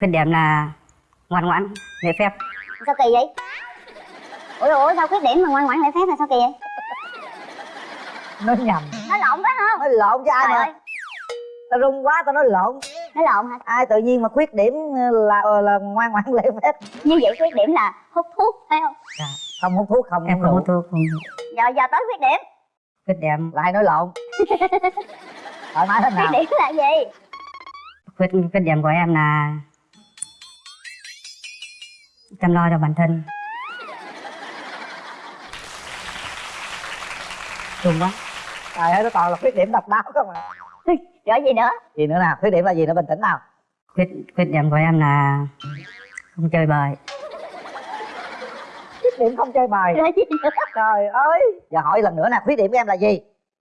khuyết điểm là ngoan ngoãn lễ phép. Sao kỳ vậy? Ủa ủa sao khuyết điểm mà ngoan ngoãn lễ phép là sao kỳ vậy? Nói nhầm. Nói lộn phải không? Nói lộn cho ai trời mà? ơi. Tao run quá tao nói lộn. Nói lộn hả? Ai tự nhiên mà khuyết điểm là là ngoan ngoãn lễ phép? Như vậy khuyết điểm là hút thuốc phải không? Không hút thuốc không em không hút thuốc không giờ giờ tới khuyết điểm. Khuyết điểm. Lại nói lộn. Thoải mái thế khuyết nào điểm là gì? Khuyết khuyết điểm của em là chăm lo cho bản thân. Đúng quá. Trời ơi nó toàn là khuyết điểm độc đáo không à? Rồi gì nữa. Gì nữa nào? Khuyết điểm là gì nữa? Bình tĩnh nào. Khuyết khuyết điểm của em là không chơi bời khuyết điểm không chơi bài. Rồi gì nữa. Trời ơi. Giờ hỏi lần nữa nè khuyết điểm của em là gì?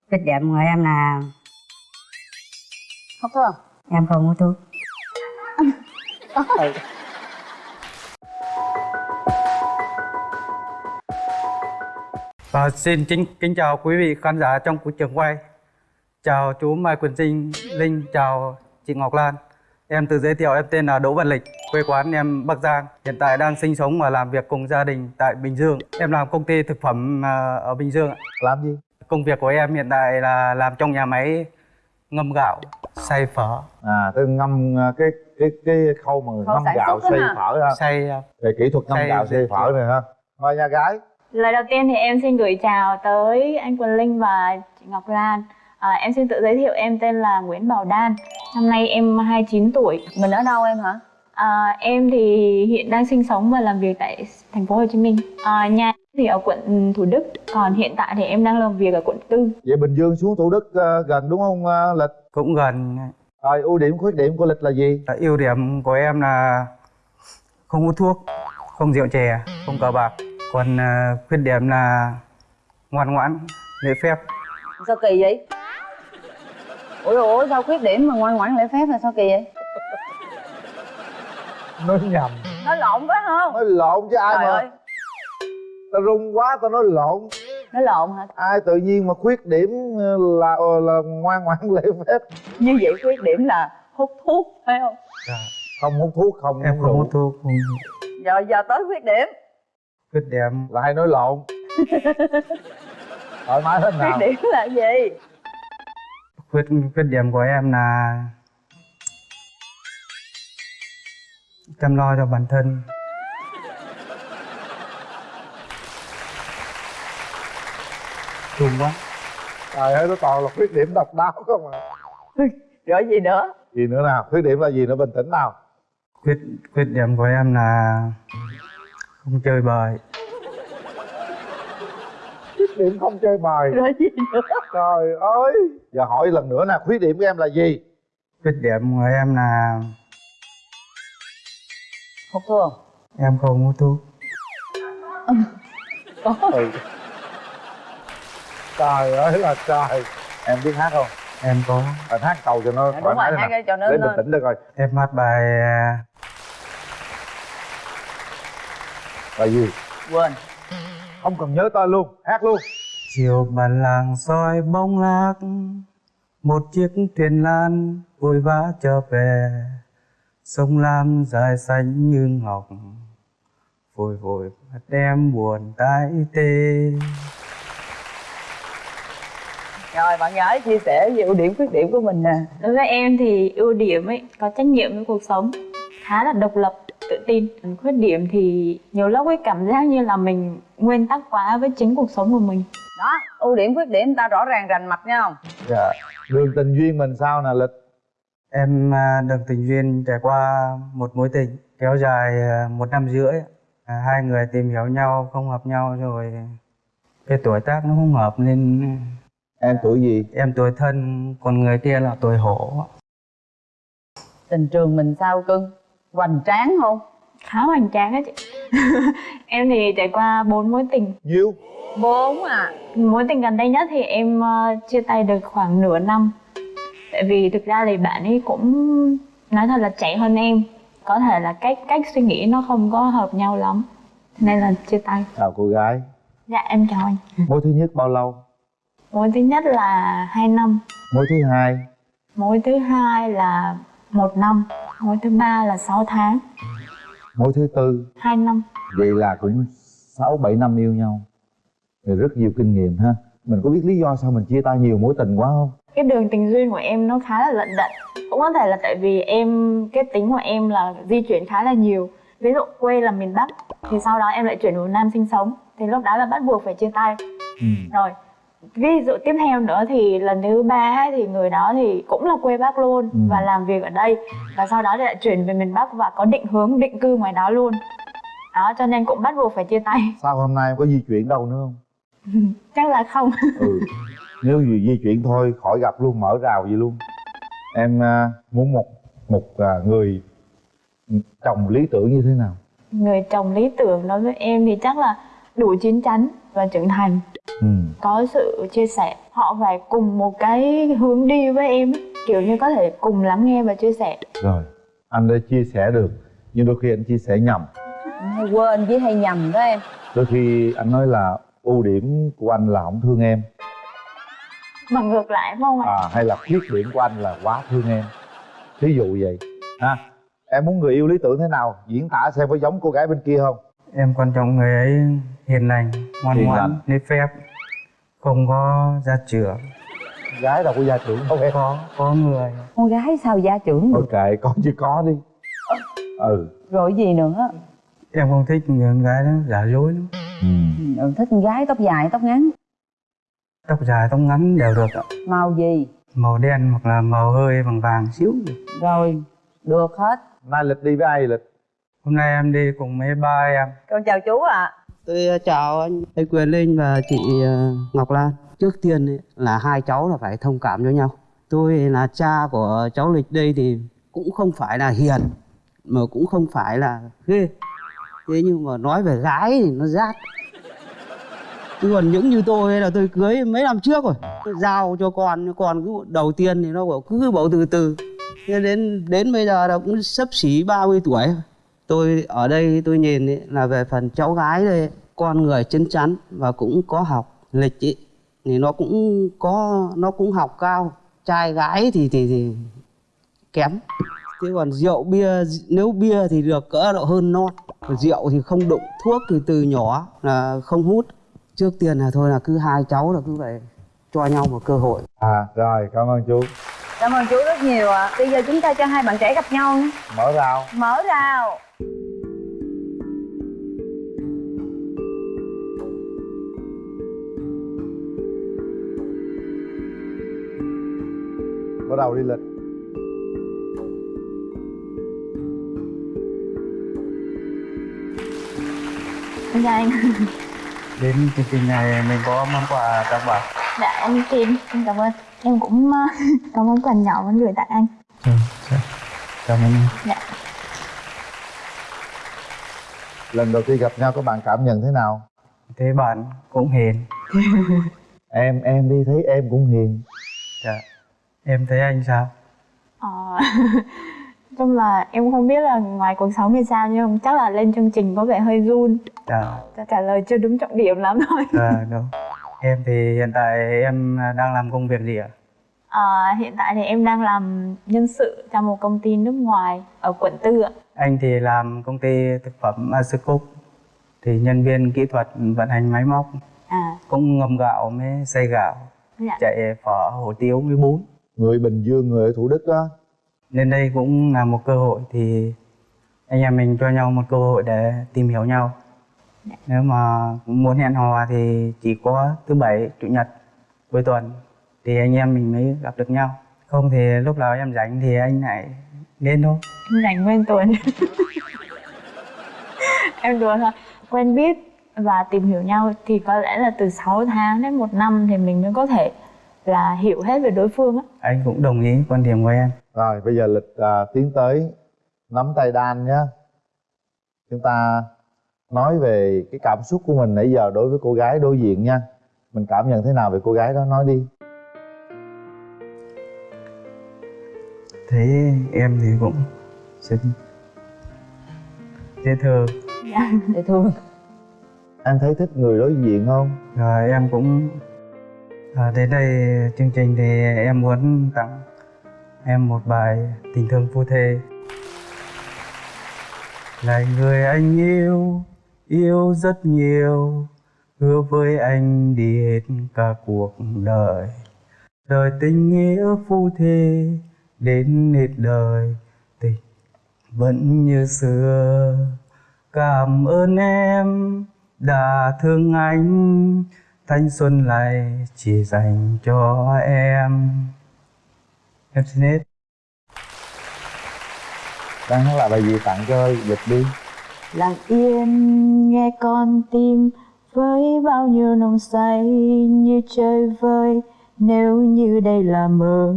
Khuyết điểm của em là hút thuốc em không hút thuốc. Ừ. Và xin kính, kính chào quý vị khán giả trong cuộc trường quay. Chào chú Mai Quyền Trinh, Linh, chào chị Ngọc Lan. Em tự giới thiệu em tên là Đỗ Văn Lịch, quê quán em Bắc Giang. Hiện tại đang sinh sống và làm việc cùng gia đình tại Bình Dương. Em làm công ty thực phẩm à, ở Bình Dương. ạ. làm gì Công việc của em hiện tại là làm trong nhà máy ngâm gạo, xay phở, à tôi ngâm uh, cái cái cái khâu mà ngâm gạo xay phở ha xay à, về kỹ thuật ngâm Xay- gạo xay phở này ha mời nhà gái Lời đầu tiên thì em xin gửi chào tới anh Quỳnh Linh và chị Ngọc Lan. À, em xin tự giới thiệu em tên là Nguyễn Bảo Đan. Năm nay em 29 tuổi. Mình ở đâu em hả? À, em thì hiện đang sinh sống và làm việc tại thành phố Hồ Chí Minh. À, nhà thì ở quận Thủ Đức, còn hiện tại thì em đang làm việc ở quận Tư. vậy bình dương xuống thủ đức ờ, gần đúng không ờ, lịch cũng gần. rồi ưu điểm khuyết điểm của lịch là gì À, Ưu điểm của em là không hút thuốc, không rượu chè, không cờ bạc. Còn à, khuyết điểm là ngoan ngoãn, lễ phép. Sao kỳ vậy? Ủa ủa sao khuyết điểm mà ngoan ngoãn lễ phép là sao kỳ vậy? nói nhầm Nói lộn phải không? nói lộn chứ ai Trời mà ơi, tao run quá tao nói lộn nói lộn hả? ai tự nhiên mà khuyết điểm là ờ, là ngoan ngoãn lễ phép Như vậy khuyết điểm là hút thuốc phải không? không hút thuốc không Em không hút thuốc, không Giờ giờ tới khuyết điểm. Khuyết điểm lại nói lộn. Thoải mái thế Khuyết nào điểm là gì? khuyết khuyết điểm của em là chăm lo cho bản thân. Đúng quá. Trời ơi nó toàn là khuyết điểm độc đáo không à? Rồi gì nữa? gì nữa nào? Khuyết điểm là gì nữa? Bình tĩnh nào? Khuyết khuyết điểm của em là không chơi bời khuyết điểm không chơi bài. Rồi gì nữa? trời ơi. Giờ hỏi lần nữa nè khuyết điểm của em là gì? Khuyết điểm của em là Hút thuốc. em không hút thuốc. Ừ. trời ơi là trời. Em biết hát không? Em có. Anh hát cầu cho nó thoải rồi, mái hát cho nó để bình tĩnh được rồi. Em hát bài à, là gì? Quên. không cần nhớ tên luôn hát luôn. Chiều bản làng soi bóng lác một chiếc thuyền lan vội vã trở về. Sông lam dài xanh như ngọc vội vội mắt em buồn tái tê. Rồi bạn gái chia sẻ về ưu điểm khuyết điểm của mình nè. Đối với em thì ưu điểm ấy có trách nhiệm với cuộc sống, khá là độc lập, tự tin. Khuyết điểm thì nhiều lúc ấy cảm giác như là mình nguyên tắc quá với chính cuộc sống của mình. Đó, ưu điểm khuyết điểm ta rõ ràng rành mạch nha không? dạ đường tình duyên mình sao nè lịch em à, được tình duyên trải qua một mối tình kéo dài à, một năm rưỡi À, hai người tìm hiểu nhau không hợp nhau rồi cái tuổi tác nó không hợp nên em tuổi gì em tuổi thân còn người kia là tuổi hổ Tình trường mình sao cưng? Hoành tráng không? Khá hoành tráng á chị. em thì trải qua bốn mối tình. nhiêu Bốn à. Mối tình gần đây nhất thì em ờ, chia tay được khoảng nửa năm. Tại vì thực ra thì bạn ấy cũng nói thật là trẻ hơn em. Có thể là cách cách suy nghĩ nó không có hợp nhau lắm. Nên là chia tay. chào cô gái Dạ em chào anh. mối thứ nhất bao lâu Mối thứ nhất là 2 năm. mối thứ hai Mối thứ hai là một năm mối thứ ba là 6 tháng. Mối thứ tư. Hai năm. Vậy là cũng sáu bảy năm yêu nhau. Rồi rất nhiều kinh nghiệm ha. Mình có biết lý do sao mình chia tay nhiều mối tình quá không? Cái đường tình duyên của em nó khá là lận đận. Cũng có thể là tại vì em cái tính của em là di chuyển khá là nhiều. Ví dụ quê là miền bắc thì sau đó em lại chuyển vào nam sinh sống. Thì lúc đó là bắt buộc phải chia tay. Ừ. rồi ví dụ tiếp theo nữa thì lần thứ ba thì người đó thì cũng là quê bắc luôn Ừ. và làm việc ở đây. Và sau đó thì lại chuyển về miền bắc và có định hướng định cư ngoài đó luôn. Đó cho nên cũng bắt buộc phải chia tay. Sao hôm nay em có di chuyển đâu nữa không? Chắc là không. Ừ. Nếu gì di chuyển thôi khỏi gặp luôn mở rào gì luôn. Em à, muốn một một à, người chồng lý tưởng như thế nào? Người chồng lý tưởng đối với em thì chắc là đủ chín chắn và trưởng thành. Ừ. Có sự chia sẻ họ phải cùng một cái hướng đi với em kiểu như có thể cùng lắng nghe và chia sẻ. Rồi anh đã chia sẻ được nhưng đôi khi anh chia sẻ nhầm. Hay quên với hay nhầm đó em. Đôi khi anh nói là ưu điểm của anh là không thương em. Mà ngược lại phải không ạ? À, hay là khuyết điểm của anh là quá thương em. Thí dụ vậy ha? Em muốn người yêu lý tưởng thế nào? Diễn tả xem có giống cô gái bên kia không em quan trọng người ấy hiền lành ngoan ngoãn nếp phép không có gia trưởng. Gái đâu có gia trưởng đâu em có. Có người. Con gái sao gia trưởng được? Ok có chứ có đi. Ừ. Rồi gì nữa? Em không thích những gái đó giả dối lắm. Ừ. Ừ, thích con gái tóc dài tóc ngắn. Tóc dài tóc ngắn đều được ạ. Màu gì? Màu đen hoặc là màu hơi vàng vàng xíu. Rồi được hết. Nay lịch đi với ai lịch hôm nay em đi cùng mấy ba em con chào chú ạ Tôi ờ, chào anh, anh Quyền Linh và chị ờ, Ngọc Lan. Trước tiên là hai cháu là phải thông cảm cho nhau. Tôi là cha của cháu Lịch đây thì cũng không phải là hiền mà cũng không phải là ghê. Thế nhưng mà nói về gái thì nó rát. Chứ còn những như tôi là tôi cưới mấy năm trước rồi. Tôi giao cho con, con cứ đầu tiên thì nó bảo cứ bảo từ từ. Thế đến đến bây giờ là cũng sắp xỉ 30 tuổi rồi tôi ở đây tôi nhìn ấy, là về phần cháu gái đây con người chân chắn và cũng có học lịch ý, thì nó cũng có nó cũng học cao. Trai gái thì thì, thì kém. Thế còn rượu bia nếu bia thì được cỡ độ hơn non Còn rượu thì không đụng thuốc thì từ nhỏ là không hút. Trước tiên là thôi là cứ hai cháu là cứ phải cho nhau một cơ hội. À rồi cảm ơn chú. Cảm ơn chú rất nhiều ạ. Bây giờ chúng ta cho hai bạn trẻ gặp nhau. Nhé mở rào. Mở rào bắt đầu đi lịch. Em chào anh. Đến chương trình này mình có món quà tặng bạn. Dạ anh Kim. Em cảm ơn. Em cũng ờ, có món quà nhỏ muốn gửi tặng anh. Ừ, cảm ơn em. dạ lần đầu tiên gặp nhau các bạn cảm nhận thế nào? Thế bạn cũng hiền. Em em đi thấy em cũng hiền. Dạ. em thấy anh sao? Ờ, chung là em không biết là ngoài cuộc sống thì sao nhưng chắc là lên chương trình có vẻ hơi run. Dạ. Trả- trả lời chưa đúng trọng điểm lắm thôi. Dạ đúng. Em thì hiện tại em đang làm công việc gì ạ Ờ, hiện tại thì em đang làm nhân sự trong một công ty nước ngoài ở quận tư ạ. Anh thì làm công ty thực phẩm Asicook thì nhân viên kỹ thuật vận hành máy móc. À. Cũng ngâm gạo mới xay gạo dạ. chạy phở hủ tiếu với bún. Người bình dương người ở thủ đức đó nên đây cũng là một cơ hội thì anh em mình cho nhau một cơ hội để tìm hiểu nhau. Nếu mà muốn hẹn hò thì chỉ có thứ bảy chủ nhật cuối tuần thì anh em mình mới gặp được nhau. Không thì lúc nào em rảnh thì anh lại lên thôi. Em rảnh nguyên tuần em đùa thôi. Quen biết và tìm hiểu nhau thì có lẽ là từ 6 tháng đến một năm thì mình mới có thể là hiểu hết về đối phương á. Anh cũng đồng ý quan điểm của em. Rồi bây giờ lịch à, tiến tới nắm tay đan nhé. Chúng ta nói về cái cảm xúc của mình nãy giờ đối với cô gái đối diện nha. Mình cảm nhận thế nào về cô gái đó? Nói đi thấy em thì cũng xinh dễ thương. Dạ dễ thương. Em thấy thích người đối diện không? Rồi em cũng à, đến đây chương trình thì em muốn tặng em một bài tình thương phu thê. Là người anh yêu yêu rất nhiều hứa với anh đi hết cả cuộc đời. Đời tình nghĩa phu thê đến hết đời tình vẫn như xưa. Cảm ơn em đã thương anh thanh xuân này chỉ dành cho em. Em xin hết. Đang hát lại bài gì? Tặng cho dịch đi lặng yên nghe con tim với bao nhiêu nồng say như chơi vơi nếu như đây là mơ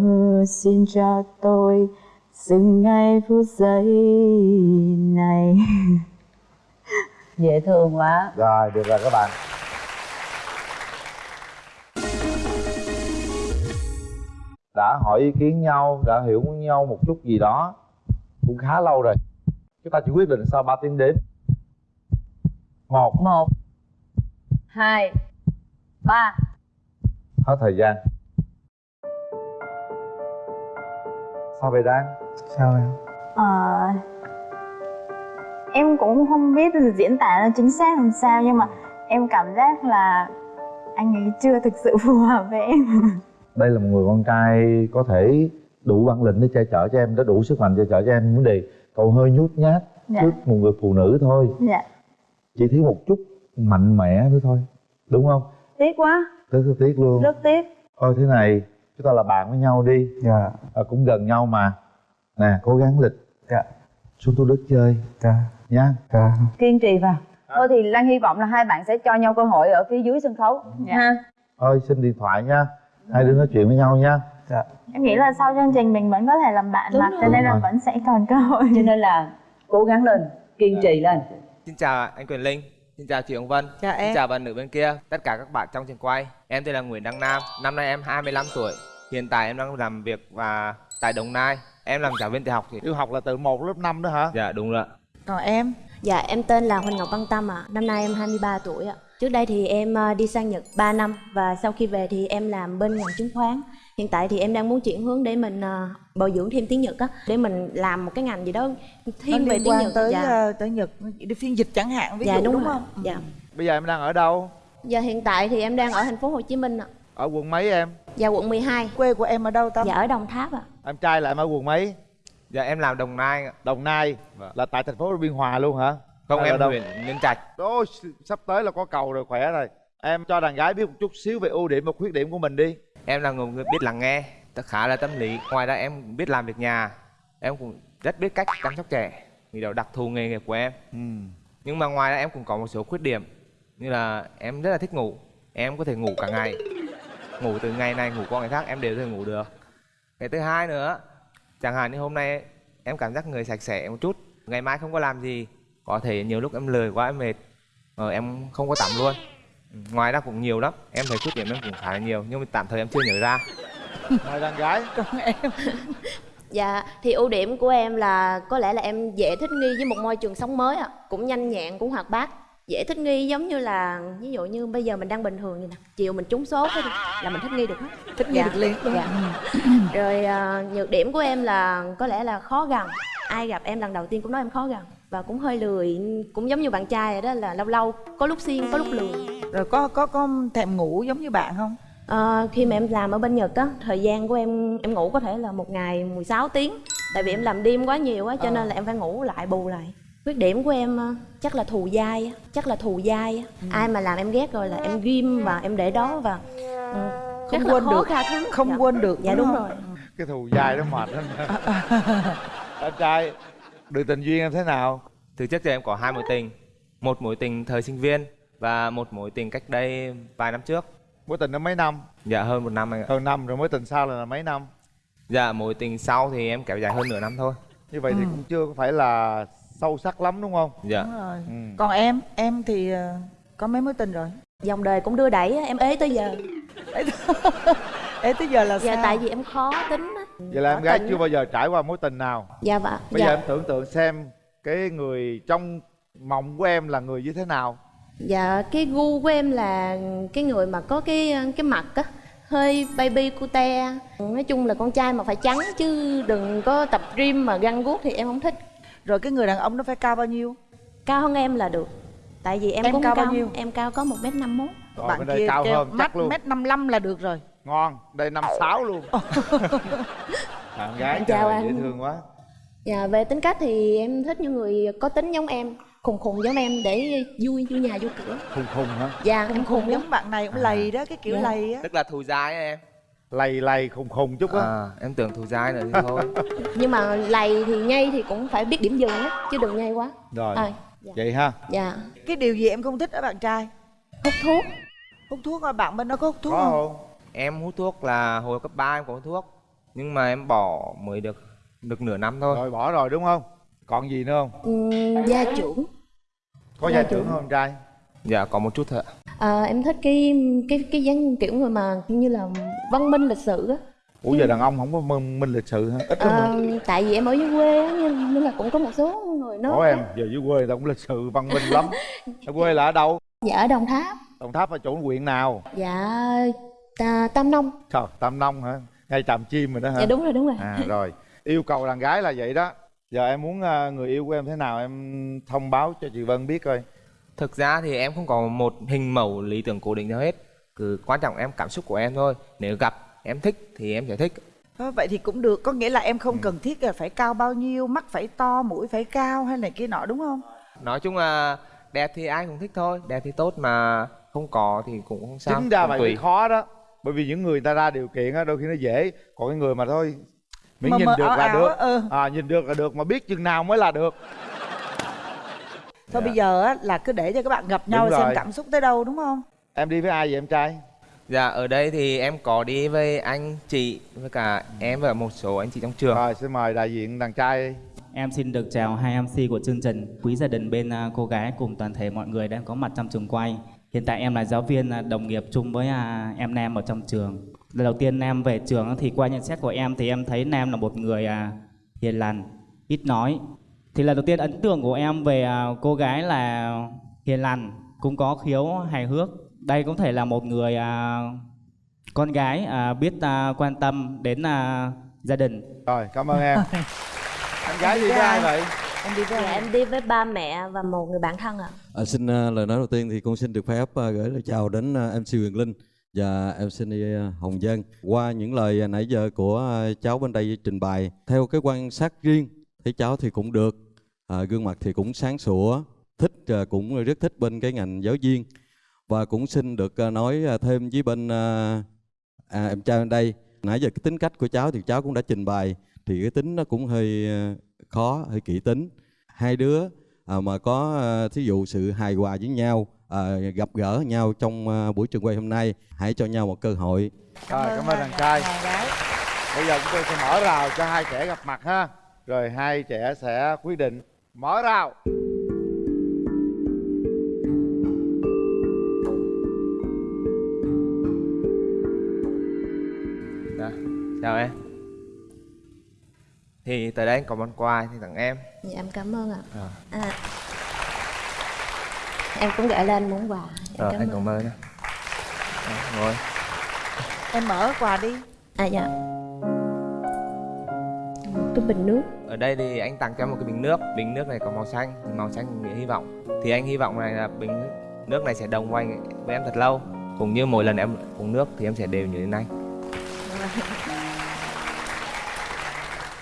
xin cho tôi dừng ngay phút giây này. Dễ thương quá. Rồi được rồi các bạn. Đã hỏi ý kiến nhau đã hiểu nhau một chút gì đó cũng khá lâu rồi. Chúng ta chỉ quyết định sau 3 tiếng đếm một. Một hai ba. Hết thời gian sao vậy Đan? Sao em Ờ, em cũng không biết diễn tả nó chính xác làm sao nhưng mà em cảm giác là anh ấy chưa thực sự phù hợp với em. Đây là một người con trai có thể đủ bản lĩnh để che chở cho em có đủ sức mạnh che chở cho em. Vấn đề cậu hơi nhút nhát Dạ. trước một người phụ nữ thôi. Dạ. Chỉ thiếu một chút mạnh mẽ nữa thôi. Đúng không? Tiếc quá. Rất là tiếc luôn. Rất tiếc. Thôi thế này chúng ta là bạn với nhau đi. Dạ. À, cũng gần nhau mà. Nè cố gắng lịch. Dạ. Xuống thủ đức chơi. Dạ. Nha. Dạ. Kiên trì vào. Thôi thì lan hy vọng là hai bạn sẽ cho nhau cơ hội ở phía dưới sân khấu. Ha thôi xin điện thoại nha. Hai đứa nói chuyện với nhau nha. Dạ. Em nghĩ là sau chương trình mình vẫn có thể làm bạn mà cho nên là vẫn sẽ còn cơ hội. Cho nên là cố gắng lên kiên trì lên. Xin chào anh Quyền Linh, xin chào chị Hồng Vân, Chào em. xin chào bạn nữ bên kia, tất cả các bạn trong trường quay. Em tên là Nguyễn Đăng Nam, năm nay em 25 tuổi. Hiện tại em đang làm việc và tại Đồng Nai. Em làm giáo viên tiểu học chị. yêu học là từ 1 lớp 5 đó hả Dạ đúng rồi. ạ. còn em Dạ em tên là Huỳnh Ngọc Văn Tâm ạ. Năm nay em 23 tuổi ạ. Trước đây thì em ờ, đi sang Nhật 3 năm và sau khi về thì em làm bên ngành chứng khoán. Hiện tại thì em đang muốn chuyển hướng để mình ờ, bồi dưỡng thêm tiếng Nhật á, để mình làm một cái ngành gì đó thiên về tiếng Nhật. tới dạ. ờ, tới nhật đi phiên dịch chẳng hạn ví dạ dụ đúng, đúng, không Dạ. bây giờ em đang ở đâu Giờ hiện tại thì em đang ở thành phố Hồ Chí Minh ạ. Ở quận mấy em Dạ quận 12. quê của em ở đâu tâm Dạ ở Đồng Tháp ạ. em trai là em ở quận mấy Dạ em làm Đồng Nai. ạ. đồng nai Vâng. là tại thành phố biên hòa luôn hả Không Hay em đâu? huyện Nhân Trạch. Ôi, sắp tới là có cầu rồi khỏe rồi em cho đàn gái biết một chút xíu về ưu điểm và khuyết điểm của mình đi Em là người biết lắng nghe, khá là tâm lý. Ngoài ra em biết làm việc nhà. Em cũng rất biết cách chăm sóc trẻ. Vì đó đặc thù nghề nghiệp của em. ừ. Nhưng mà ngoài ra em cũng có một số khuyết điểm Như là em rất là thích ngủ Em có thể ngủ cả ngày Ngủ từ ngày này ngủ qua ngày khác em đều thể ngủ được Cái thứ hai nữa Chẳng hạn như hôm nay em cảm giác người sạch sẽ một chút Ngày mai không có làm gì Có thể nhiều lúc em lười quá em mệt ờ, Em không có tắm luôn Ngoài ra cũng nhiều lắm Em thấy khuyết điểm em cũng khá là nhiều Nhưng mà tạm thời em chưa nhớ ra mời đàn gái còn em Dạ thì ưu điểm của em là có lẽ là em dễ thích nghi với một môi trường sống mới ạ. Cũng nhanh nhẹn, cũng hoạt bát. Dễ thích nghi giống như là ví dụ như bây giờ mình đang bình thường như nè, chiều mình trúng số cái là mình thích nghi được hết. thích nghi Dạ, được liền dạ. không? Rồi à, nhược điểm của em là có lẽ là khó gần. Ai gặp em lần đầu tiên cũng nói em khó gần và cũng hơi lười, cũng giống như bạn trai rồi đó là lâu lâu có lúc xiên, có lúc lười. rồi có có có thèm ngủ giống như bạn không Ờ, khi mà em làm ở bên Nhật á, thời gian của em em ngủ có thể là một ngày 16 tiếng Tại vì em làm đêm quá nhiều á, cho nên là em phải ngủ lại bù lại Khuyết điểm của em ờ, chắc là thù dai á, chắc là thù dai á. Ai mà làm em ghét rồi là em ghim và em để đó và ừ, không là quên được. không Dạ. quên được Dạ đúng không? rồi. Cái thù dài đó mệt lắm. Em trai đường tình duyên em thế nào? Từ trước giờ em có hai mối tình. Một mối tình thời sinh viên Và một mối tình cách đây vài năm trước. Mối tình nó mấy năm? Dạ hơn một năm anh ạ. Hơn năm rồi mối tình sau là mấy năm? Dạ mối tình sau thì em kéo dài hơn nửa năm thôi. Như vậy thì cũng chưa có phải là sâu sắc lắm đúng không? Dạ. Đúng rồi. ừ. còn em em thì ờ, có mấy mối tình rồi? Dòng đời cũng đưa đẩy á, em ế tới giờ. Ê tới giờ. Là Dạ sao? tại vì em khó tính á. Vậy là em gái chưa bao giờ trải qua mối tình nào? Dạ vợ bây dạ. giờ em tưởng tượng xem cái người trong mộng của em là người như thế nào. Dạ cái gu của em là cái người mà có cái cái mặt á hơi baby cute. Nói chung là con trai mà phải trắng chứ đừng có tập gym mà găng guốc thì em không thích rồi cái người đàn ông nó phải cao bao nhiêu? Cao hơn em là được. Tại vì em, Em cũng cao cao, bao nhiêu? em cao có một m năm mốt. Bạn kia cao kêu hơn mắt mét năm lăm là được rồi. Ngon đây năm sáu luôn. Bạn gái Em chào trời, anh. dễ thương quá. Dạ về tính cách thì em thích những người có tính giống em khùng khùng giống em để vui vui nhà vui cửa. Khùng khùng hả? Dạ khùng khùng giống bạn này cũng lầy đó cái kiểu Dạ. lầy á. Tức là thù dai á em lầy lầy khùng khùng chút á. À, em tưởng thù dai nữa thì thôi. Nhưng mà lầy thì nhây thì cũng phải biết điểm dừng á chứ đừng nhây quá. Rồi à, dạ. vậy ha. Dạ. Cái điều gì em không thích ở bạn trai? Hút thuốc. Hút thuốc à bạn bên đó có hút thuốc có không? không? Em hút thuốc là hồi cấp 3 em có hút thuốc nhưng mà em bỏ mới được được nửa năm thôi. Rồi bỏ rồi đúng không? Còn gì nữa không? Ừm, gia trưởng. Có Dạ, gia trưởng. không trai dạ có một chút thôi ạ. à, em thích cái cái cái dáng kiểu người mà như là văn minh lịch sự á. Ủa giờ đàn ông không có minh, minh lịch sự hả? Ít lắm à, tại vì em ở dưới quê á nên, nên là cũng có một số người nói có em giờ dưới quê tao cũng lịch sự văn minh lắm. Ở quê là ở đâu? Dạ ở đồng tháp. Đồng tháp ở chỗ huyện nào? Dạ ta, tam nông. Trời tam nông hả? Ngay tràm chim rồi đó hả? Dạ đúng rồi đúng rồi. À rồi. Yêu cầu đàn gái là vậy đó. Giờ em muốn ờ, người yêu của em thế nào em thông báo cho chị Vân biết coi thực ra thì em không có một hình mẫu lý tưởng cố định nào hết. Cứ quan trọng em cảm xúc của em thôi. Nếu gặp em thích thì em sẽ thích. Ờ, vậy thì cũng được. Có nghĩa là em Ừ. không cần thiết là phải cao bao nhiêu mắt phải to mũi phải cao hay này kia nọ đúng không? Nói chung là đẹp thì ai cũng thích thôi. Đẹp thì tốt mà không có thì cũng không sao chính ra vậy mới khó đó. Bởi vì những người ta ra điều kiện á đôi khi nó dễ. Còn cái người mà thôi miễn Mờ nhìn mờ được là được. ừ. à nhìn được là được. Mà biết chừng nào mới là được thôi Dạ. bây giờ á, là cứ để cho các bạn gặp nhau Đúng xem rồi. cảm xúc tới đâu đúng không em đi với ai vậy em trai dạ ở đây thì em có đi với anh chị với cả em và một số anh chị trong trường rồi xin mời đại diện đàn trai Em xin được chào hai MC của chương trình, quý gia đình bên à, cô gái cùng toàn thể mọi người đang có mặt trong trường quay. Hiện tại em là giáo viên à, đồng nghiệp chung với à, em Nam ở trong trường. Lần đầu tiên Nam về trường thì qua nhận xét của em thì em thấy Nam là một người à, hiền lành, ít nói. Thì lần đầu tiên ấn tượng của em về à, cô gái là hiền lành, cũng có khiếu hài hước. Đây cũng thể là một người à, con gái à, biết à, quan tâm đến à, gia đình. rồi cảm ơn em anh gái đi với ai vậy em đi với dạ em đi với ba mẹ và một người bạn thân ạ À, xin à, lời nói đầu tiên thì con xin được phép à, gửi lời chào đến à, MC Huyền Linh và MC à, Hồng Dân. Qua những lời à, nãy giờ của à, cháu bên đây trình bày, theo cái quan sát riêng thấy cháu thì cũng được, à, gương mặt thì cũng sáng sủa, thích à, cũng rất thích bên cái ngành giáo viên. Và cũng xin được à, nói à, thêm với bên à, à, em trai bên đây. Nãy giờ cái tính cách của cháu thì cháu cũng đã trình bày thì cái tính nó cũng hơi à, khó, hơi kỹ tính. Hai đứa à, mà có à, thí dụ sự hài hòa với nhau à, gặp gỡ nhau trong à, buổi trường quay hôm nay hãy cho nhau một cơ hội. Rồi cảm ơn đàn trai đàn gái bây giờ chúng tôi sẽ mở rào cho hai trẻ gặp mặt ha rồi hai trẻ sẽ quyết định mở rào. Dạ chào em. Thì tới đây anh có món quà thì tặng em. Dạ em cảm ơn ạ. Ờ. à, em cũng gửi lên món quà. Em rồi cảm anh ơn. cảm ơn em Đó, ngồi. Em mở quà đi. À dạ cái bình nước. Ở đây thì anh tặng cho em một cái bình nước. Bình nước này có màu xanh màu xanh nghĩa hy vọng. Thì anh hy vọng này là bình nước này sẽ đồng anh với em thật lâu. Cũng như mỗi lần em uống nước thì em sẽ đều nhớ đến anh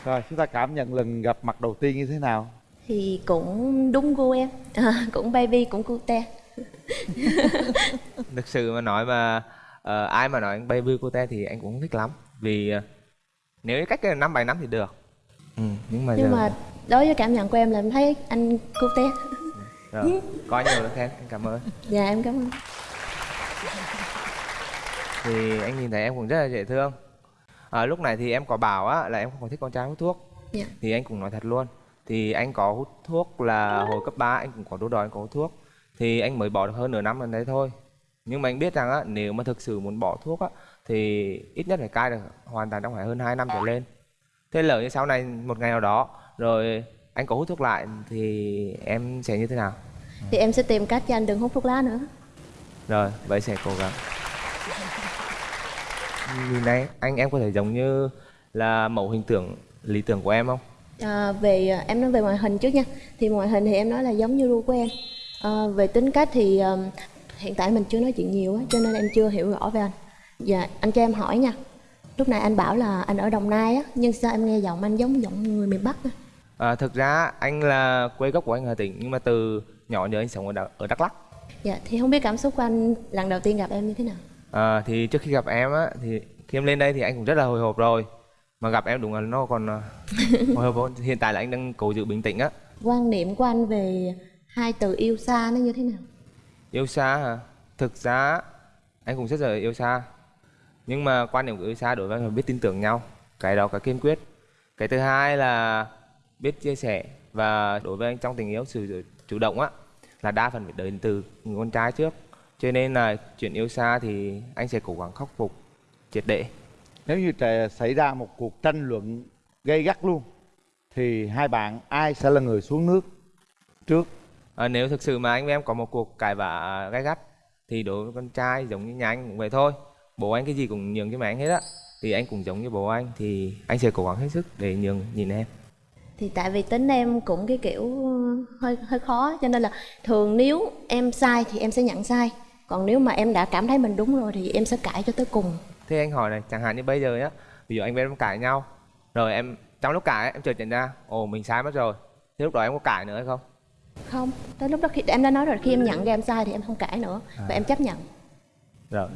rồi chúng ta cảm nhận lần gặp mặt đầu tiên như thế nào? Thì cũng đúng gu em. À, cũng baby cũng cute. Thực sự mà nói mà ờ, ai mà nói anh baby cute thì anh cũng không thích lắm. Vì ờ, nếu cách cái năm bảy năm thì được ừ, nhưng mà nhưng giờ mà đối với cảm nhận của em là em thấy anh cute rồi, có nhiều khen anh cảm ơn. Dạ em cảm ơn. Thì anh nhìn thấy em cũng rất là dễ thương. À, lúc này thì em có bảo á là em không có thích con trai hút thuốc. Dạ. thì anh cũng nói thật luôn. Thì anh có hút thuốc là hồi cấp 3 anh cũng có đốt đòi anh có hút thuốc. Thì anh mới bỏ được hơn nửa năm lần đấy thôi. Nhưng mà anh biết rằng á nếu mà thực sự muốn bỏ thuốc á thì ít nhất phải cai được hoàn toàn trong phải hơn 2 năm trở lên thế lỡ như sau này một ngày nào đó rồi anh có hút thuốc lại thì em sẽ như thế nào? Thì em sẽ tìm cách cho anh đừng hút thuốc lá nữa. Rồi vậy sẽ cố gắng. Nhìn này anh em có thể giống như là mẫu hình tượng lý tưởng của em không? À, về à, em nói về ngoại hình trước nha. Thì ngoại hình thì em nói là giống như ru của em. À, về tính cách thì à, hiện tại mình chưa nói chuyện nhiều á cho nên em chưa hiểu rõ về anh. Dạ anh cho em hỏi nha lúc nãy anh bảo là anh ở đồng nai á nhưng sao em nghe giọng anh giống giọng người miền bắc á? À, thực ra anh là quê gốc của anh Hà Tĩnh nhưng mà từ nhỏ giờ anh sống ở, ở Đắk Lắk. Dạ thì không biết cảm xúc của anh lần đầu tiên gặp em như thế nào? À, thì trước khi gặp em á thì khi em lên đây thì anh cũng rất là hồi hộp rồi. Mà gặp em đúng là nó còn à, hồi hộp hơn. hiện tại là anh đang cố giữ bình tĩnh á. Quan niệm của anh về hai từ yêu xa nó như thế nào? Yêu xa hả? Thực ra anh cũng rất là yêu xa nhưng mà quan điểm của yêu xa đối với là biết tin tưởng nhau cái đó cái kiên quyết. Cái thứ hai là biết chia sẻ và đối với anh trong tình yêu sự chủ động á là đa phần phải đến từ con trai trước. Cho nên là chuyện yêu xa thì anh sẽ cố gắng khắc phục triệt để. Nếu như xảy ra một cuộc tranh luận gay gắt luôn thì hai bạn ai sẽ là người xuống nước trước? À, nếu thực sự mà anh với em có một cuộc cãi vã gay gắt thì đối với con trai giống như nhà anh cũng vậy thôi bố anh cái gì cũng nhường cho mẹ anh hết á. Thì anh cũng giống như bố anh thì anh sẽ cố gắng hết sức để nhường nhìn em. Thì tại vì tính em cũng cái kiểu hơi hơi khó cho nên là thường nếu em sai thì em sẽ nhận sai. Còn nếu mà em đã cảm thấy mình đúng rồi thì em sẽ cãi cho tới cùng. Thế anh hỏi này chẳng hạn như bây giờ nhá ví dụ anh với em cãi nhau rồi em trong lúc cãi em chợt nhận ra ồ mình sai mất rồi. Thế lúc đó em có cãi nữa hay không? Không tới lúc đó khi em đã nói rồi khi em nhận ra em sai thì em không cãi nữa và em chấp nhận. Rồi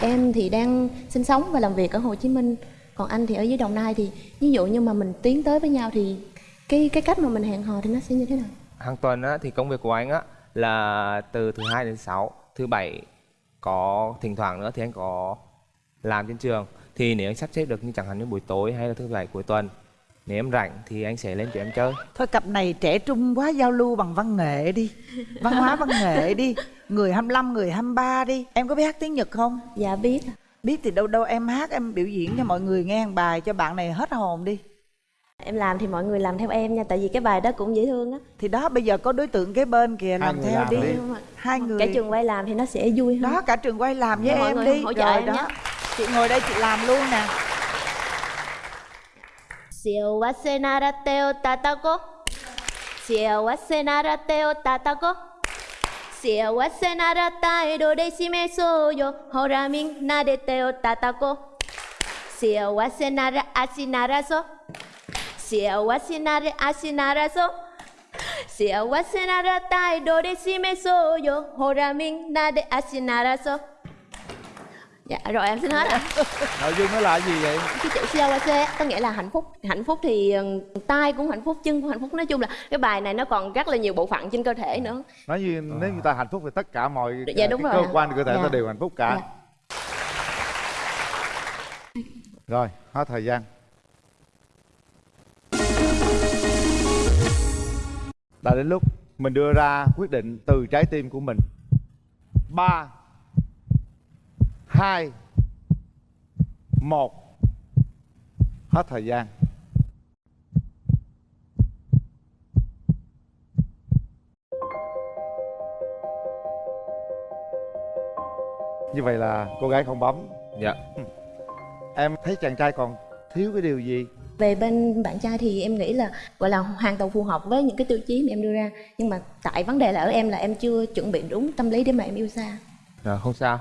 em thì đang sinh sống và làm việc ở Hồ Chí Minh. Còn anh thì ở dưới Đồng Nai thì ví dụ như mà mình tiến tới với nhau thì cái cái cách mà mình hẹn hò thì nó sẽ như thế nào? Hàng tuần á, thì công việc của anh á là từ thứ hai đến sáu, thứ bảy có thỉnh thoảng nữa thì anh có làm trên trường. Thì nếu anh sắp xếp được như chẳng hạn như buổi tối hay là thứ bảy cuối tuần nếu em rảnh thì anh sẽ lên cho em chơi. Thôi cặp này trẻ trung quá giao lưu bằng văn nghệ đi. Văn hóa văn nghệ đi. Người 25 người 23 đi. Em có biết hát tiếng nhật không? Dạ biết. Biết thì đâu đâu em hát em biểu diễn cho mọi người nghe một bài cho bạn này hết hồn đi. Em làm thì mọi người làm theo em nha tại vì cái bài đó cũng dễ thương á. Thì đó bây giờ có đối tượng kế bên kìa làm theo làm đi. đi. hai người. Cả trường quay làm thì nó sẽ vui hơn. Đó cả trường quay làm với mọi em người đi. hỗ trợ rồi em đó. nhé. chị ngồi đây chị làm luôn nè 幸せなら手を叩こう。幸せなら手を叩こう。幸せなら態度で示そうよ。ほらみんなで手を叩こう。幸せなら足鳴らそう。幸せなら足鳴らそう。幸せなら態度で示そうよ。ほらみんなで足鳴らそう。Dạ rồi em xin hết ạ. Nội dung nó là gì vậy? Cái chữ COC có nghĩa là hạnh phúc. Hạnh phúc thì ờ, tay cũng hạnh phúc chân cũng hạnh phúc. Nói chung là cái bài này nó còn rất là nhiều bộ phận trên cơ thể nữa. Nói như nếu như ta hạnh phúc thì tất cả mọi Dạ, đúng cái rồi cơ quan cơ thể Dạ. ta đều hạnh phúc cả. Dạ. rồi hết thời gian. Đã đến lúc mình đưa ra quyết định từ trái tim của mình. Ba hai một. Hết thời gian. Như vậy là cô gái không bấm. Dạ. Em thấy chàng trai còn thiếu cái điều gì? Về bên bạn trai thì em nghĩ là gọi là hoàn toàn phù hợp với những cái tiêu chí mà em đưa ra. Nhưng mà tại vấn đề là ở em là em chưa chuẩn bị đúng tâm lý để mà em yêu xa. Rồi không sao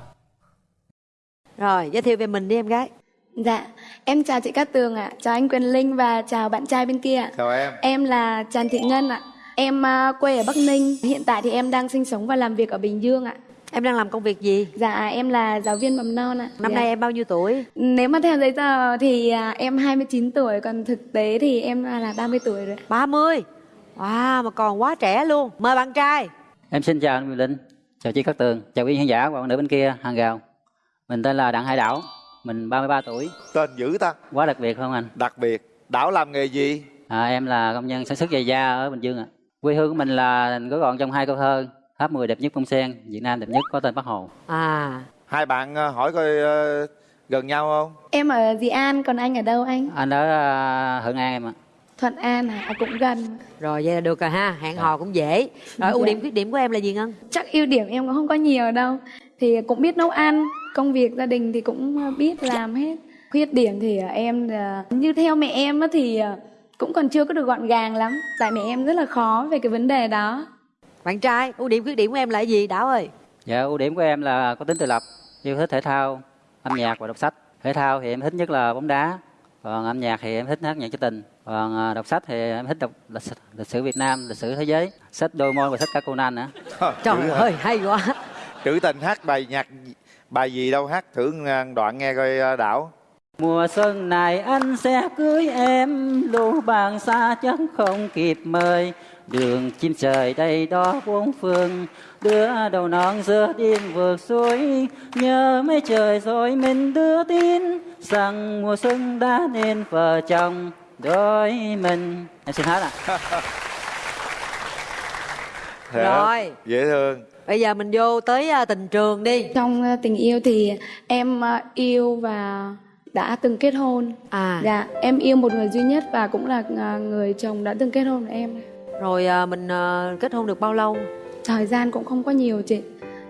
Rồi, giới thiệu về mình đi em gái. Dạ, em chào chị Cát Tường ạ, chào anh Quyền Linh và chào bạn trai bên kia ạ. chào em Em là Trần Thị Ngân ạ. Em à, quê ở Bắc Ninh, hiện tại thì em đang sinh sống và làm việc ở Bình Dương ạ. Em đang làm công việc gì? Dạ, em là giáo viên mầm non ạ. Năm Dạ. nay em bao nhiêu tuổi? Nếu mà theo giấy tờ thì à, em 29 tuổi, còn thực tế thì em là là 30 tuổi rồi. 30. Wow, mà còn quá trẻ luôn. Mời bạn trai. Em xin chào anh Quyền Linh, chào chị Cát Tường, chào quý khán giả và bạn nữ bên kia hàng rào. Mình tên là Đặng Hải Đảo, mình 33 tuổi, tên dữ ta quá đặc biệt không anh? đặc biệt đảo làm nghề gì À, em là công nhân sản xuất giày da ở Bình Dương ạ. Quê hương của mình là gói gọn trong hai câu thơ, Tháp 10 đẹp nhất bông sen, Việt Nam đẹp nhất có tên Bác Hồ. À, hai bạn ờ, hỏi coi ờ, gần nhau không Em ở Dị An, còn anh ở đâu anh? Anh ở à, Thuận An em ạ. Thuận An à, à, cũng gần. Rồi vậy là được rồi ha, hẹn hò cũng dễ. Rồi ưu Dạ. điểm khuyết điểm của em là gì Ngân? chắc ưu điểm em cũng không có nhiều đâu. Thì cũng biết nấu ăn công việc gia đình thì cũng ờ, biết làm hết. Khuyết điểm thì ờ, em là- như theo mẹ em á thì ờ, cũng còn chưa có được gọn gàng lắm. Tại mẹ em rất là khó về cái vấn đề đó. Bạn trai, ưu điểm khuyết điểm của em là gì? Đảo ơi? Dạ, ưu điểm của em là có tính tự lập, yêu thích thể thao, âm nhạc và đọc sách. Thể thao thì em thích nhất là bóng đá, còn âm nhạc thì em thích hát nhạc trữ tình. Còn à, đọc sách thì em thích đọc lịch, sử- lịch sử Việt Nam, lịch sử thế giới, sách đôi môi và sách cả Conan nữa. Trời ơi, hay quá trữ tình hát bài nhạc bài gì đâu hát thử đoạn nghe coi ờ, đảo Mùa xuân này anh sẽ cưới em, lũ bạn xa chắc không kịp mời. Đường chim trời đây đó bốn phương, đưa đầu non giữa đêm vượt suối. Nhớ mấy trời rồi mình đưa tin, rằng mùa xuân đã nên vợ chồng đôi mình. Em xin hát ạ. Rồi. dễ thương Bây giờ mình vô tới à, tình trường đi trong ờ, tình yêu thì em ờ, yêu và đã từng kết hôn à dạ em yêu một người duy nhất và cũng là người chồng đã từng kết hôn với em Rồi à, mình à, kết hôn được bao lâu? thời gian cũng không có nhiều chị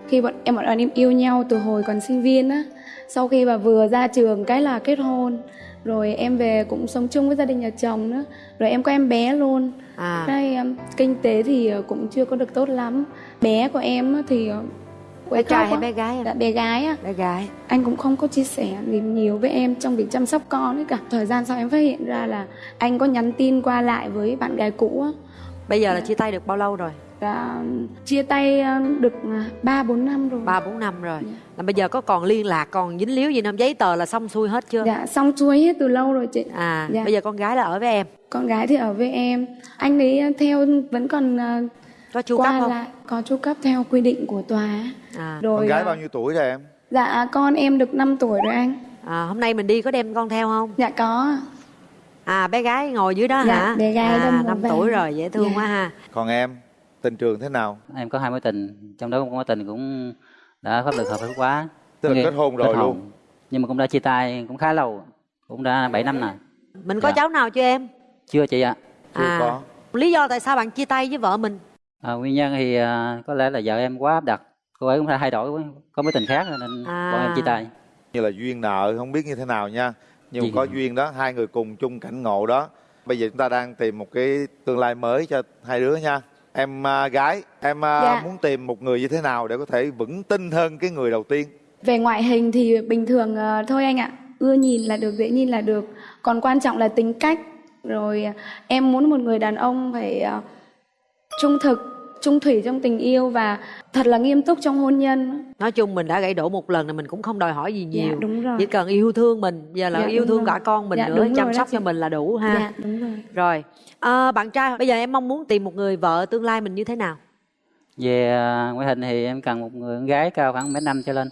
khi bọn em bọn em yêu nhau từ hồi còn sinh viên á sau khi mà vừa ra trường cái là kết hôn rồi em về cũng sống chung với gia đình nhà chồng nữa. Rồi em có em bé luôn. À. đây um, kinh tế thì uh, cũng chưa có được tốt lắm. Bé của em thì uh, Bé trai hay bé gái em? Dạ, bé gái á. Bé gái. Anh cũng không có chia sẻ gì nhiều với em trong việc chăm sóc con ấy cả. Thời gian sau em phát hiện ra là anh có nhắn tin qua lại với bạn gái cũ á. Bây giờ là chia tay được bao lâu rồi? Đã chia tay ờ, được ba bốn năm rồi. Ba bốn năm rồi. Là bây giờ có còn liên lạc còn dính líu gì không? Giấy tờ là xong xuôi hết chưa? Dạ xong xuôi hết từ lâu rồi chị. À Dạ. bây giờ con gái là ở với em. Con gái thì ở với em. Anh ấy theo vẫn còn ờ, có chu cấp không? lại có chu cấp theo quy định của tòa à. Rồi con gái bao nhiêu tuổi rồi em? dạ con em được 5 tuổi rồi anh. À, hôm nay mình đi có đem con theo không? Dạ có. À bé gái ngồi dưới đó Dạ, hả? bé gái à, năm tuổi rồi dễ thương Dạ. quá ha. Còn em tình trường thế nào Em có hai mối tình, trong đó mối tình cũng đã pháp luật hợp pháp hóa. Tức là kết hôn rồi luôn. Nhưng mà cũng đã chia tay cũng khá lâu, cũng đã 7 năm rồi. mình có Dạ. cháu nào chưa em Chưa chị ạ. à lý do tại sao bạn chia tay với vợ mình À, nguyên nhân thì à, có lẽ là vợ em quá áp đặt, cô ấy cũng đã thay đổi, quá, có mối tình khác nên À. bọn em chia tay. như là duyên nợ không biết như thế nào nha nhưng có duyên đó hai người cùng chung cảnh ngộ đó bây giờ chúng ta đang tìm một cái tương lai mới cho hai đứa nha em à, gái em à, Dạ. muốn tìm một người như thế nào để có thể vững tin hơn cái người đầu tiên? Về ngoại hình thì bình thường ờ, thôi anh ạ. Ưa nhìn là được dễ nhìn là được. Còn quan trọng là tính cách. Rồi ờ, em muốn một người đàn ông phải ờ, trung thực trung thủy trong tình yêu và thật là nghiêm túc trong hôn nhân nói chung mình đã gãy đổ một lần thì mình cũng không đòi hỏi gì Dạ, nhiều đúng rồi. chỉ cần yêu thương mình giờ là Dạ, yêu thương rồi. cả con mình Dạ, nữa chăm sóc cho mình là đủ ha dạ đúng rồi rồi à, bạn trai bây giờ em mong muốn tìm một người vợ tương lai mình như thế nào Về à, ngoại hình thì em cần một người con gái cao khoảng mét năm trở lên,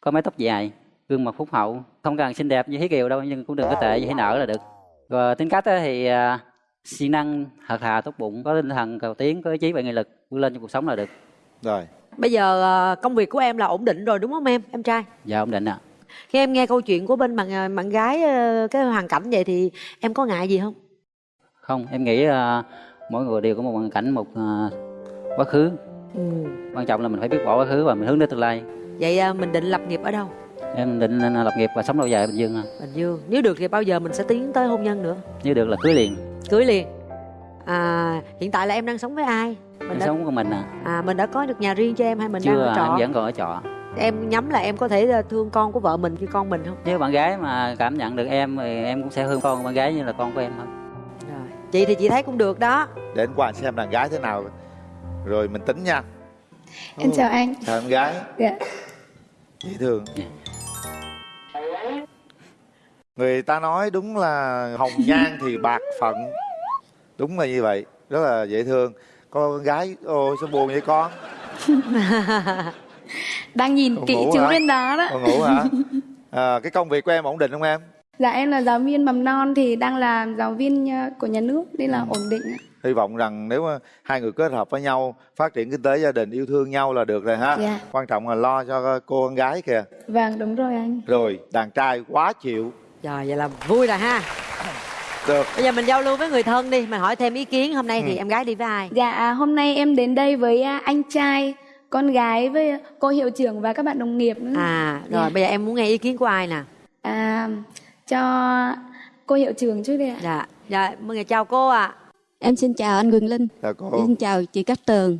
có mái tóc dài, gương mặt phúc hậu, không cần xinh đẹp như Thí Kiều đâu nhưng cũng đừng có tệ như Thí Nở là được. Rồi tính cách á thì à, siêng năng, thật thà, tốt bụng, có tinh thần cầu tiến, có ý chí và nghị lực vươn lên trong cuộc sống là được. rồi bây giờ à, công việc của em là ổn định rồi đúng không em em trai Dạ ổn định ạ. khi em nghe câu chuyện của bên bạn à, bạn gái ờ, cái hoàn cảnh vậy thì em có ngại gì không Không, em nghĩ à, mỗi người đều có một hoàn cảnh, một à, quá khứ. ừ. Quan trọng là mình phải biết bỏ quá khứ và mình hướng đến tương lai. vậy à, mình định lập nghiệp ở đâu Em định lập nghiệp và sống lâu dài ở Bình Dương. à. bình dương nếu được thì bao giờ mình sẽ tiến tới hôn nhân nữa Nếu được là cưới liền. Cưới liền. À hiện tại là em đang sống với ai? Mình Em đã sống của mình à. à mình đã có được nhà riêng cho em hay mình đang Chưa, ở à, trọ? em vẫn còn ở trọ. em nhắm là em có thể ờ, thương con của vợ mình như con mình không? Nếu bạn gái mà cảm nhận được em thì em cũng sẽ thương con của bạn gái như là con của em thôi. rồi chị thì chị thấy cũng được đó. Để anh qua xem đàn gái thế nào. Rồi mình tính nha. Em chào anh. Chào em gái. Dạ. Dễ thương người ta nói đúng là hồng nhan thì bạc phận. Đúng là như vậy rất là dễ thương. Có con gái ôi sao buồn vậy con? Đang nhìn Con kỹ chữ hả? bên đó đó. Con ngủ hả? À, cái công việc của em ổn định không em? Dạ em là giáo viên mầm non thì đang làm giáo viên ờ, của nhà nước nên là ổn định hy vọng rằng nếu mà hai người kết hợp với nhau phát triển kinh tế gia đình yêu thương nhau là được rồi ha. Dạ. quan trọng là lo cho cô con gái kìa. Vâng đúng rồi anh. Rồi đàn trai quá chịu rồi vậy là vui rồi ha được bây giờ mình giao lưu với người thân đi mình hỏi thêm ý kiến hôm nay thì Ừ. em gái đi với ai Dạ, à, hôm nay em đến đây với à, anh trai, con gái với cô hiệu trưởng và các bạn đồng nghiệp nữa. à rồi Dạ. bây giờ em muốn nghe ý kiến của ai nè À, cho cô hiệu trưởng trước đi ạ. dạ dạ mời chào cô ạ Em xin chào anh Quỳnh Linh. Chào cô. Xin chào chị Cát Tường.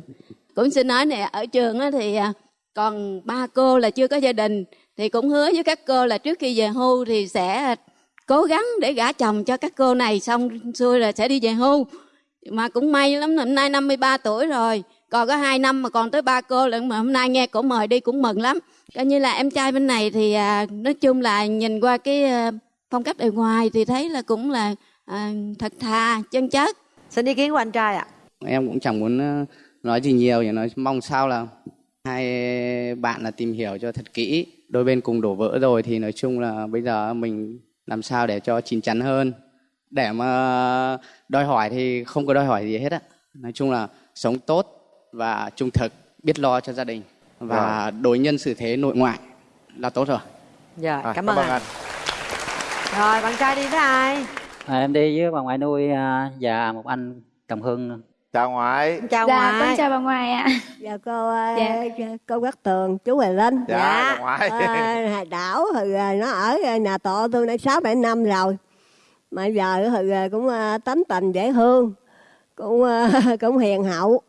Cũng xin nói nè, ở trường á thì à, còn ba cô là chưa có gia đình thì cũng hứa với các cô là trước khi về hưu thì sẽ cố gắng để gả chồng cho các cô này xong xuôi là sẽ đi về hưu. Mà cũng may lắm năm nay 53 tuổi rồi. Còn có 2 năm mà còn tới ba cô lận mà hôm nay nghe cổ mời đi cũng mừng lắm. Coi như là em trai bên này thì à, nói chung là nhìn qua cái à, phong cách bề ngoài thì thấy là cũng là à, thật thà, chân chất. xin ý kiến của anh trai ạ em cũng chẳng muốn ờ, nói gì nhiều chỉ nói mong sao là hai bạn là tìm hiểu cho thật kỹ đôi bên cùng đổ vỡ rồi thì nói chung là bây giờ mình làm sao để cho chín chắn hơn. Để mà đòi hỏi thì không có đòi hỏi gì hết á. Nói chung là sống tốt và trung thực biết lo cho gia đình và đối nhân xử thế nội ngoại là tốt rồi. Dạ À, cảm, ơn anh. rồi bạn trai đi với ai? À, em đi với bà ngoại nuôi à, và một anh đồng hương. Chào ngoại. chào dạ, ngoại con chào bà ngoại ạ. Dạ cô Dạ. cô Cát Tường, chú Huệ Linh. Dạ, dạ ngoại. Ờ, Hà Đảo thì ờ, nó ở ờ, nhà tổ tôi đã sáu bảy năm rồi. Mà giờ thì ờ, cũng ờ, tánh tình dễ thương, cũng ờ, cũng hiền hậu.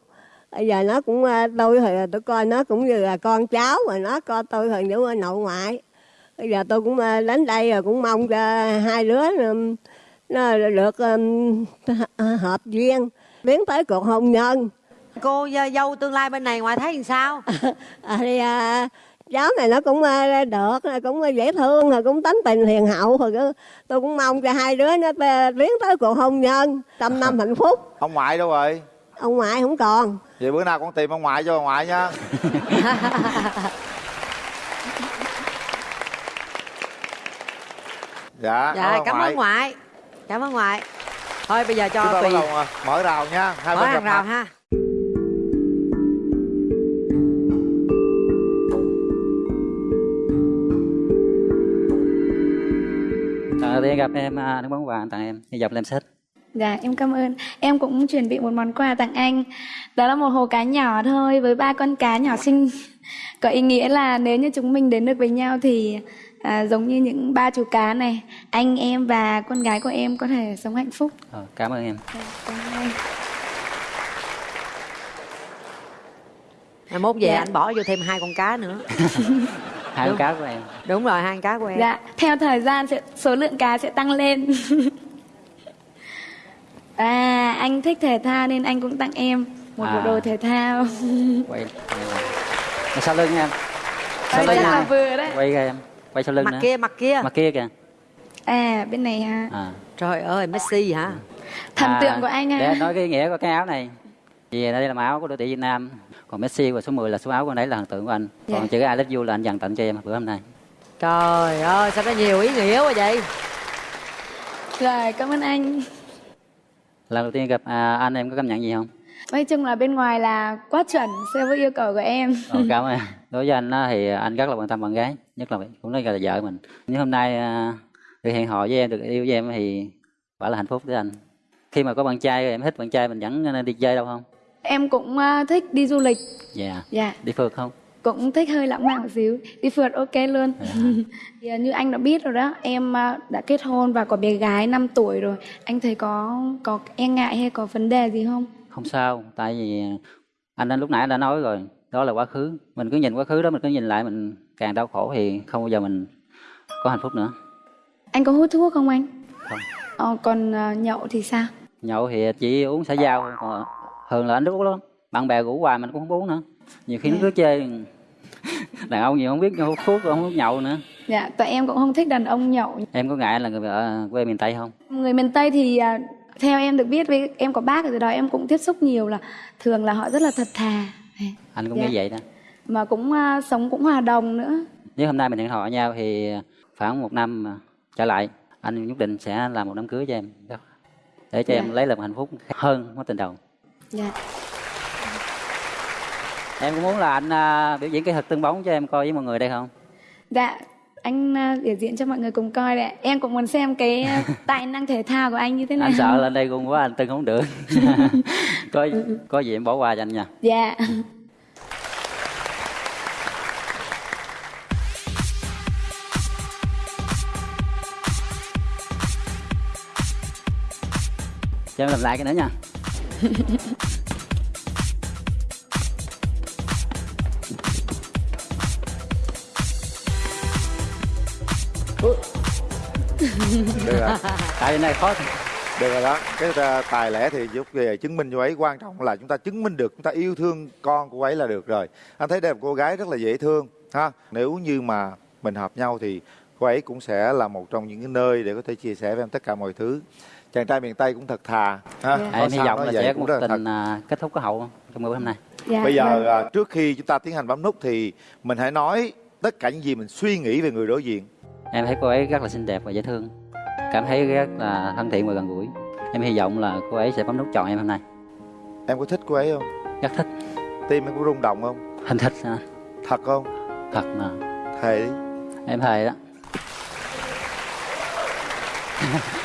Bây giờ nó cũng ờ, tôi thì tôi coi nó cũng như là con cháu mà nó coi tôi thì như nội ngoại. Bây giờ tôi cũng ờ, đến đây rồi cũng mong cho hai đứa nó được hợp duyên tiến tới cuộc hôn nhân. cô ờ, dâu tương lai bên này ngoại thấy làm sao à, thì à, cháu này nó cũng à, được nó cũng dễ thương rồi cũng tánh tình hiền hậu rồi cứ- tôi cũng mong cho hai đứa nó tê- tiến tới cuộc hôn nhân trăm năm hạnh phúc Ông ngoại đâu rồi? ông ngoại không còn Vậy bữa nào con tìm ông ngoại cho bà ngoại nha. dạ, dạ cảm ơn ngoại cảm ơn ngoại thôi bây giờ Chúng cho ta bắt tùy đầu à, mở rào nha. Hai mở bên rào mặt. ha Lần đầu tiên gặp em à, nước bóng quà tặng em, hy vọng em thích. Dạ, em cảm ơn. Em cũng chuẩn bị một món quà tặng anh. Đó là một hồ cá nhỏ thôi với ba con cá nhỏ xinh. Có ý nghĩa là nếu như chúng mình đến được với nhau thì à, giống như những ba chú cá này, anh em và con gái của em có thể sống hạnh phúc. Ờ, cảm ơn em. Cảm ơn anh. Ngày mốt về Dạ. anh bỏ vô thêm hai con cá nữa Hai con cá của em. đúng rồi hai con cá của em Dạ, theo thời gian sẽ số lượng cá sẽ tăng lên. à, anh thích thể thao nên anh cũng tặng em một bộ À. đồ thể thao. Quay. Quay sau lưng em. Ờ, chắc là vừa đấy. Quay em. Quay sau lưng mặt nữa. kia mặt kia Mặt kia kìa. À, bên này ha. À. trời ơi Messi hả Thần À, tượng của anh Để ha. anh nói cái ý nghĩa của cái áo này. Vì đây là màu áo của đội tuyển Việt Nam. Còn Messi và số 10 là số áo của anh đấy là thần tượng của anh. Còn Dạ. chữ I love you là anh dành tặng cho em bữa hôm nay. trời ơi sao có nhiều ý nghĩa quá vậy Rồi, cảm ơn anh. Lần đầu tiên gặp à, anh em có cảm nhận gì không? Nói chung là bên ngoài là quá chuẩn so với yêu cầu của em. Ờ, cảm ơn. Đối với anh thì anh rất là quan tâm bạn gái, nhất là cũng nói là vợ mình. Nhưng hôm nay à, được hẹn hò với em, được yêu với em thì quả là hạnh phúc với anh. Khi mà có bạn trai em thích bạn trai mình vẫn nên đi chơi đâu không? Em cũng à, thích đi du lịch. Dạ. Dạ, Đi phượt không? cũng thích hơi lãng mạn một xíu. Đi phượt ok luôn. thì, à, như anh đã biết rồi đó, em à, đã kết hôn và có bé gái 5 tuổi rồi. Anh thấy có có e ngại hay có vấn đề gì không? Không sao, tại vì anh anh lúc nãy đã nói rồi, đó là quá khứ. Mình cứ nhìn quá khứ đó, mình cứ nhìn lại mình càng đau khổ thì không bao giờ mình có hạnh phúc nữa. Anh có hút thuốc không anh? Không. Ờ, còn à, nhậu thì sao? Nhậu thì chỉ uống xã giao, thôi, còn thường là anh uống lắm. Bạn bè rủ hoài mình cũng không uống nữa. Nhiều khi nó cứ chơi đàn ông nhiều không biết hút thuốc không hút nhậu nữa. Dạ, tại em cũng không thích đàn ông nhậu. Em có ngại là người vợ quê miền Tây không? Người miền Tây thì à, theo em được biết với em có bác ở từ đó em cũng tiếp xúc nhiều là thường là họ rất là thật thà Anh cũng Dạ. nghĩ vậy đó. mà cũng à, sống cũng hòa đồng nữa. Nếu hôm nay mình hẹn hò với nhau thì khoảng một năm trở lại, anh nhất định sẽ làm một đám cưới cho em. Để cho Dạ. em lấy lại một hạnh phúc hơn mối tình đầu. Dạ. Em có muốn là anh à, biểu diễn cái thực tương bóng cho em coi với mọi người đây không? Dạ, anh à, biểu diễn cho mọi người cùng coi đấy em cũng muốn xem cái à, tài năng thể thao của anh như thế nào. anh sợ lên đây cùng quá anh tưng không được. Có có gì em bỏ qua cho anh nha. Dạ. Cho em làm lại cái nữa nha được rồi. Tại vì này khó được rồi đó. Cái uh, tài lẻ thì giúp về chứng minh cho ấy quan trọng là chúng ta chứng minh được chúng ta yêu thương con của ấy là được rồi. Anh thấy đây là một cô gái rất là dễ thương ha? Nếu như mà mình hợp nhau thì cô ấy cũng sẽ là một trong những cái nơi để có thể chia sẻ với em tất cả mọi thứ. Chàng trai miền tây cũng thật thà ha? Dạ. Có em hy vọng là sẽ có cũng một là thật. tình à, kết thúc có hậu trong buổi hôm nay. Dạ, bây giờ vâng. à, trước khi chúng ta tiến hành bấm nút thì mình hãy nói tất cả những gì mình suy nghĩ về người đối diện. Em thấy cô ấy rất là xinh đẹp và dễ thương cảm thấy rất là thân thiện và gần gũi. Em hy vọng là cô ấy sẽ bấm nút chọn em hôm nay. Em có thích cô ấy không? Rất thích. Tim em có rung động không? Hình thích à. thật không? Thật mà. Thề đi em thề đó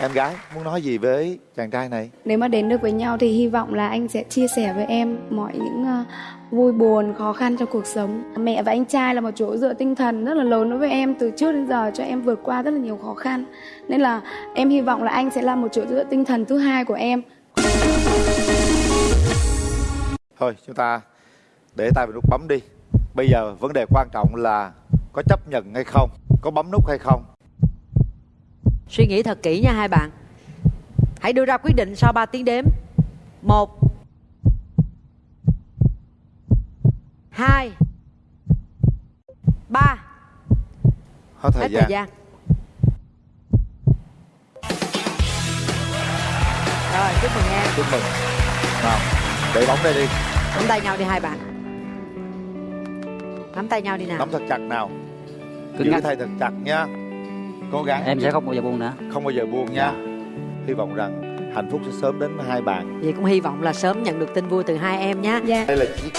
em gái muốn nói gì với chàng trai này? Nếu mà đến được với nhau thì hy vọng là anh sẽ chia sẻ với em mọi những à, vui buồn khó khăn trong cuộc sống. Mẹ và anh trai là một chỗ dựa tinh thần rất là lớn đối với em từ trước đến giờ cho em vượt qua rất là nhiều khó khăn. Nên là em hy vọng là anh sẽ là một chỗ dựa tinh thần thứ hai của em. Thôi chúng ta để tay vào nút bấm đi. Bây giờ vấn đề quan trọng là có chấp nhận hay không có bấm nút hay không Suy nghĩ thật kỹ nha hai bạn. Hãy đưa ra quyết định sau 3 tiếng đếm. 1 2 3 hết thời Hết gian thời gian. Rồi, chúc mừng em. chúc mừng nào để bóng đây đi Nắm tay nhau đi hai bạn. Nắm tay nhau đi nào. nắm thật chặt nào Cứng giữ tay thật chặt nha cố gắng. Em sẽ không bao giờ buông nữa. Không bao giờ buông nha. Hy vọng rằng hạnh phúc sẽ sớm đến với hai bạn. Vậy cũng hy vọng là sớm nhận được tin vui từ hai em nhé. Dạ. đây là chiếc